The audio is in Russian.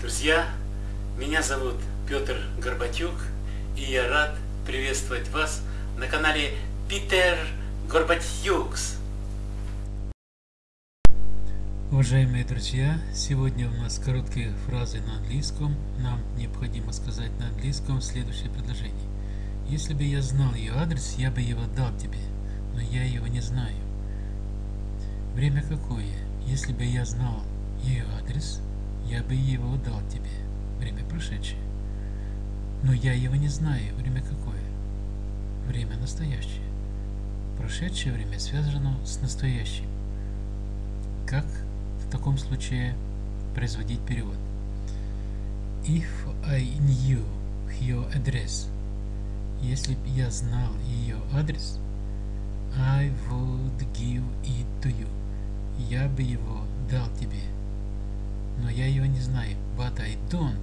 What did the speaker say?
друзья! Меня зовут Петр Горбатюк, и я рад приветствовать вас на канале Питер Горбатюкс. Уважаемые друзья, сегодня у нас короткие фразы на английском. Нам необходимо сказать на английском следующее предложение. Если бы я знал ее адрес, я бы его дал тебе, но я его не знаю. Время какое? Если бы я знал ее адрес, я бы его дал тебе. Время прошедшее. Но я его не знаю. Время какое? Время настоящее. Прошедшее время связано с настоящим. Как в таком случае производить перевод? If I knew your address, если бы я знал ее адрес, I would give it to you. Я бы его дал тебе но я его не знаю. But I don't